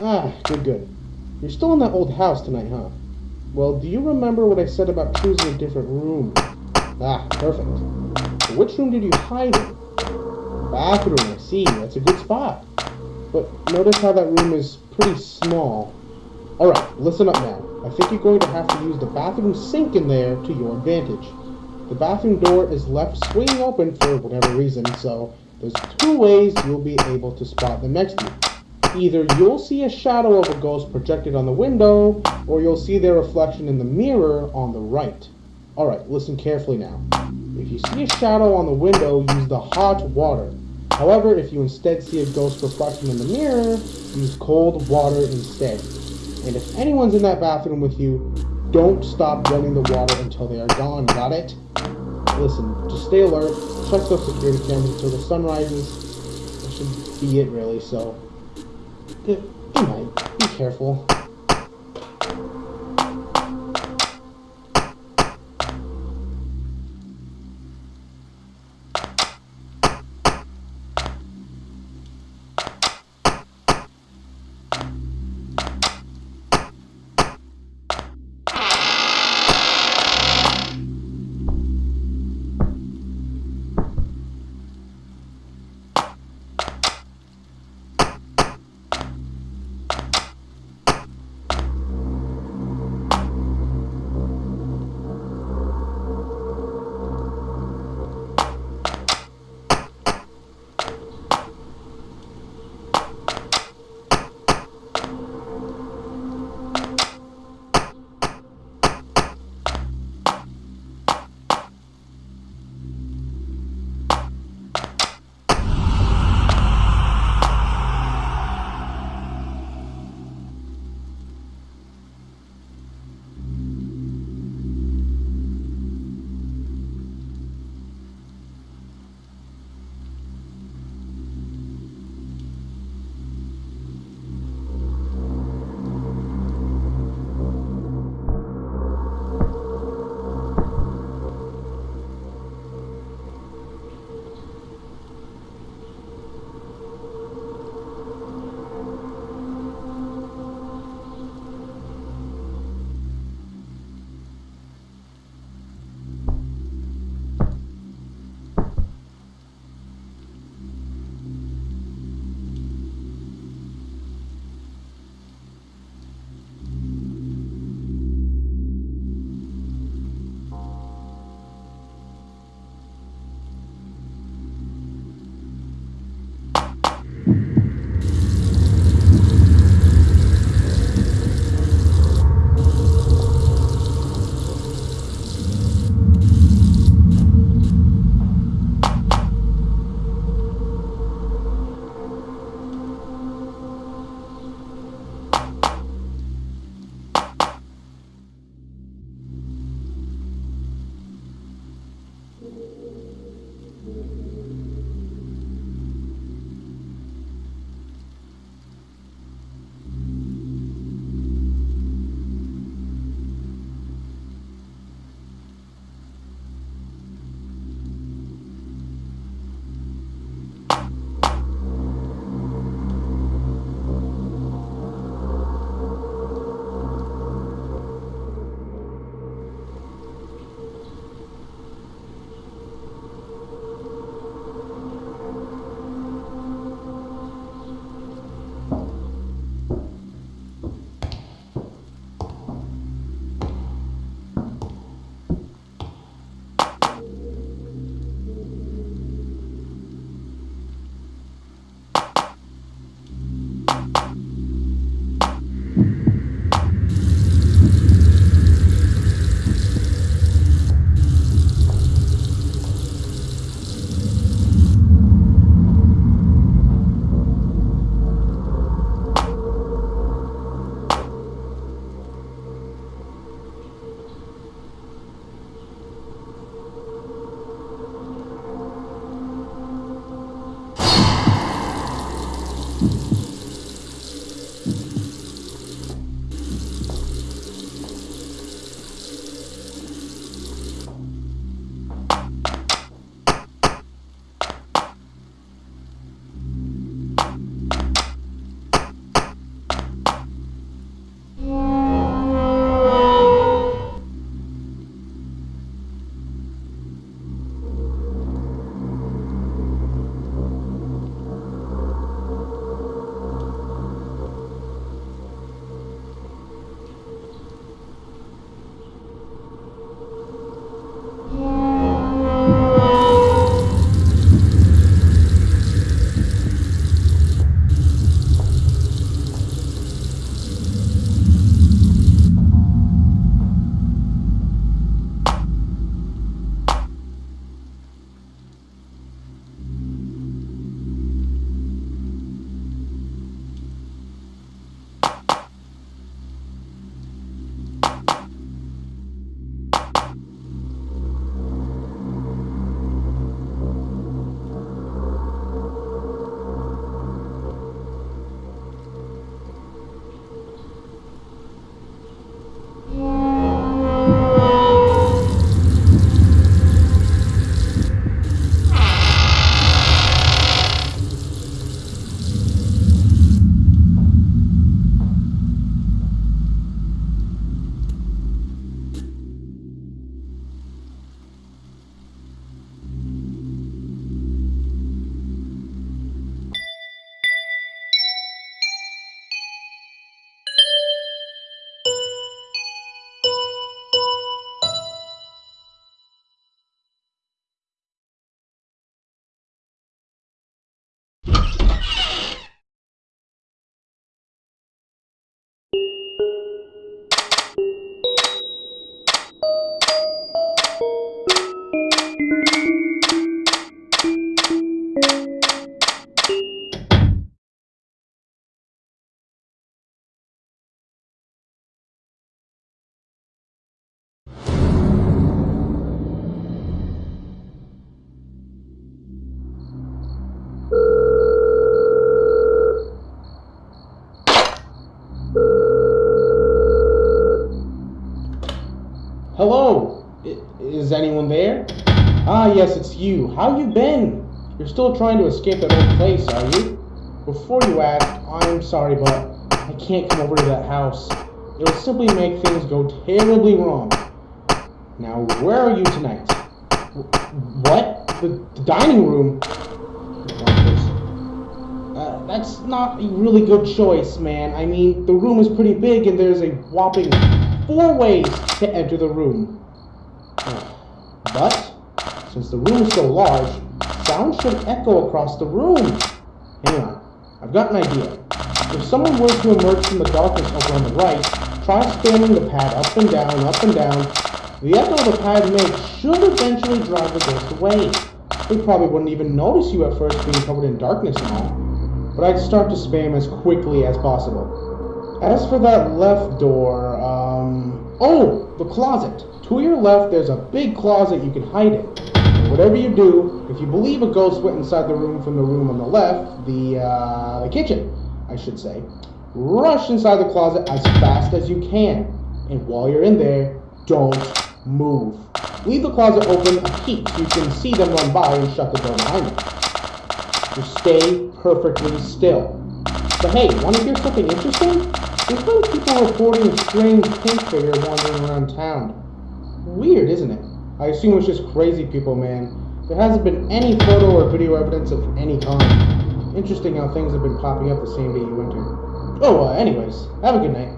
Ah, good, good. You're still in that old house tonight, huh? Well, do you remember what I said about choosing a different room? Ah, perfect. which room did you hide in? Bathroom, I see. That's a good spot. But notice how that room is pretty small. Alright, listen up now. I think you're going to have to use the bathroom sink in there to your advantage. The bathroom door is left swinging open for whatever reason, so there's two ways you'll be able to spot them next to you. Either you'll see a shadow of a ghost projected on the window, or you'll see their reflection in the mirror on the right. Alright, listen carefully now. If you see a shadow on the window, use the hot water. However, if you instead see a ghost reflection in the mirror, use cold water instead. And if anyone's in that bathroom with you, don't stop running the water until they are gone, got it? Listen, just stay alert, check those security cameras until the sun rises. That should be it really, so Good night. Be careful. There? Ah, yes, it's you. How you been? You're still trying to escape that old place, are you? Before you ask, I'm sorry, but I can't come over to that house. It'll simply make things go terribly wrong. Now, where are you tonight? What? The, the dining room? Uh, that's not a really good choice, man. I mean, the room is pretty big and there's a whopping four ways to enter the room. But, since the room is so large, sound should echo across the room. Hang on, I've got an idea. If someone were to emerge from the darkness over on the right, try spamming the pad up and down, up and down. The echo the pad makes should eventually drive the ghost away. They probably wouldn't even notice you at first being covered in darkness and all. But I'd start to spam as quickly as possible. As for that left door, um... Oh! The closet! To your left, there's a big closet you can hide in. Whatever you do, if you believe a ghost went inside the room from the room on the left, the, uh, the kitchen, I should say, rush inside the closet as fast as you can. And while you're in there, don't move. Leave the closet open a peek so you can see them run by and shut the door behind them. Just stay perfectly still. But hey, want to hear something interesting? There's been people reporting a strange pink figure wandering around town. Weird, isn't it? I assume it's just crazy people, man. There hasn't been any photo or video evidence of any kind. Interesting how things have been popping up the same day you entered. Oh, uh, anyways, have a good night.